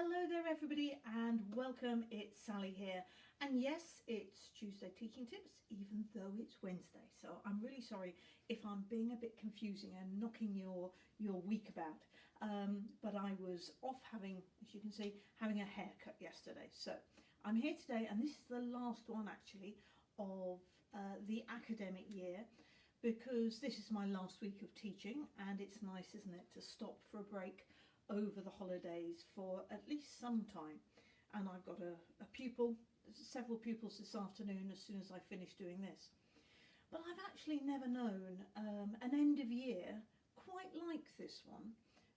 Hello there everybody and welcome, it's Sally here. And yes, it's Tuesday Teaching Tips, even though it's Wednesday. So I'm really sorry if I'm being a bit confusing and knocking your, your week about. Um, but I was off having, as you can see, having a haircut yesterday. So I'm here today and this is the last one actually of uh, the academic year because this is my last week of teaching and it's nice, isn't it, to stop for a break over the holidays for at least some time. And I've got a, a pupil, several pupils this afternoon as soon as I finish doing this. But I've actually never known um, an end of year quite like this one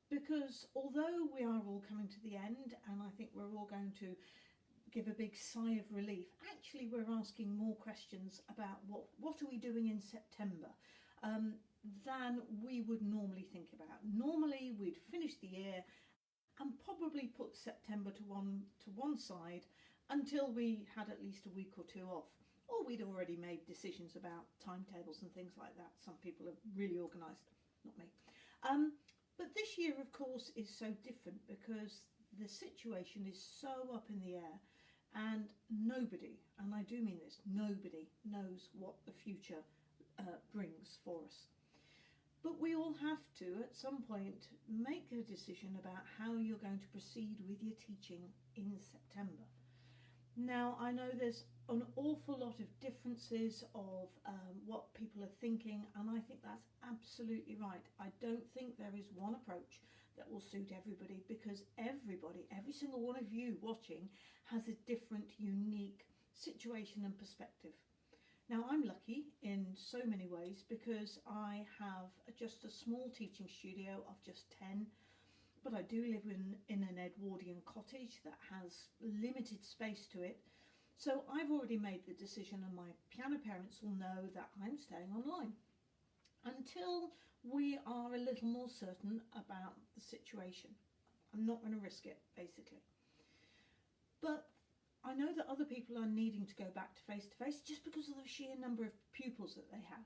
because although we are all coming to the end and I think we're all going to give a big sigh of relief, actually we're asking more questions about what, what are we doing in September. Um, than we would normally think about. Normally we'd finish the year and probably put September to one to one side until we had at least a week or two off. Or we'd already made decisions about timetables and things like that. Some people are really organised, not me. Um, but this year, of course, is so different because the situation is so up in the air and nobody, and I do mean this, nobody knows what the future uh, brings for us. But we all have to, at some point, make a decision about how you're going to proceed with your teaching in September. Now, I know there's an awful lot of differences of um, what people are thinking, and I think that's absolutely right. I don't think there is one approach that will suit everybody because everybody, every single one of you watching, has a different, unique situation and perspective. Now I'm lucky in so many ways because I have just a small teaching studio of just 10 but I do live in, in an Edwardian cottage that has limited space to it so I've already made the decision and my piano parents will know that I'm staying online until we are a little more certain about the situation. I'm not going to risk it basically. But I know that other people are needing to go back to face-to-face -face just because of the sheer number of pupils that they have.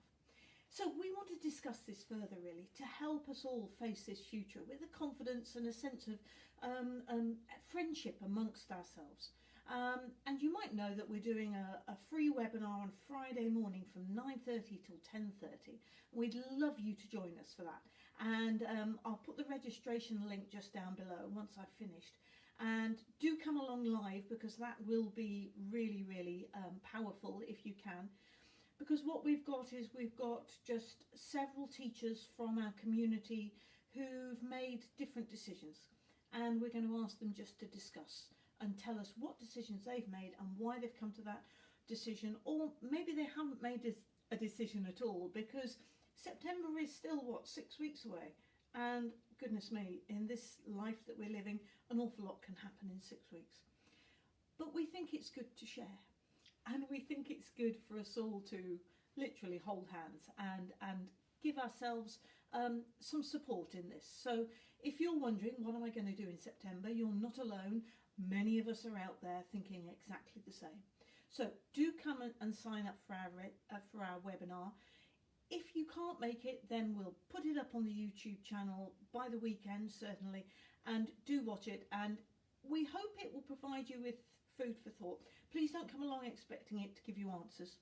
So we want to discuss this further really to help us all face this future with a confidence and a sense of um, um, friendship amongst ourselves. Um, and you might know that we're doing a, a, free webinar on Friday morning from 9.30 till 10.30. We'd love you to join us for that. And um, I'll put the registration link just down below once I've finished and do come along live because that will be really really um, powerful if you can. Because what we've got is we've got just several teachers from our community who've made different decisions. And we're going to ask them just to discuss and tell us what decisions they've made and why they've come to that decision. Or maybe they haven't made a decision at all because September is still what six weeks away and goodness me, in this life that we're living, an awful lot can happen in six weeks. But we think it's good to share. And we think it's good for us all to literally hold hands and, and give ourselves um, some support in this. So if you're wondering, what am I going to do in September? You're not alone. Many of us are out there thinking exactly the same. So do come and sign up for our, uh, for our webinar. If you can't make it, then we'll put it up on the YouTube channel by the weekend, certainly, and do watch it. And we hope it will provide you with food for thought. Please don't come along expecting it to give you answers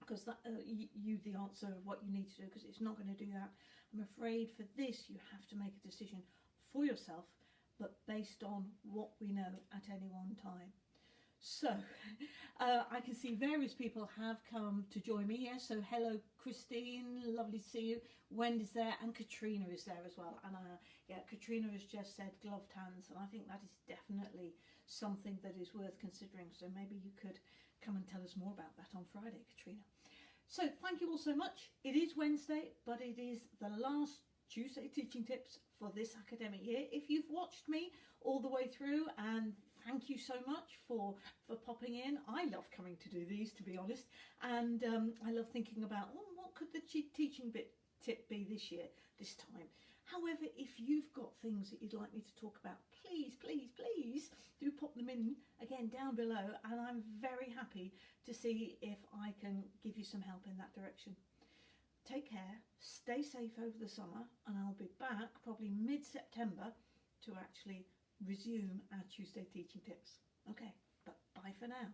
because that uh, you, the answer of what you need to do because it's not going to do that. I'm afraid for this you have to make a decision for yourself but based on what we know at any one time. So, uh, I can see various people have come to join me. Yes, so hello Christine, lovely to see you. Wendy's there and Katrina is there as well. And uh, yeah, Katrina has just said gloved hands and I think that is definitely something that is worth considering. So maybe you could come and tell us more about that on Friday, Katrina. So thank you all so much. It is Wednesday, but it is the last Tuesday teaching tips for this academic year. If you've watched me all the way through and thank you so much for for popping in. I love coming to do these to be honest. And um, i love thinking about oh, what could the teaching bit tip be this year this time? However if you've got things that you'd like me to talk about please please please do pop them in again down below and i'm very happy to see if i can give you some help in that direction take care stay safe over the summer and i'll be back probably mid-september to actually resume our Tuesday teaching tips. Okay, but bye for now.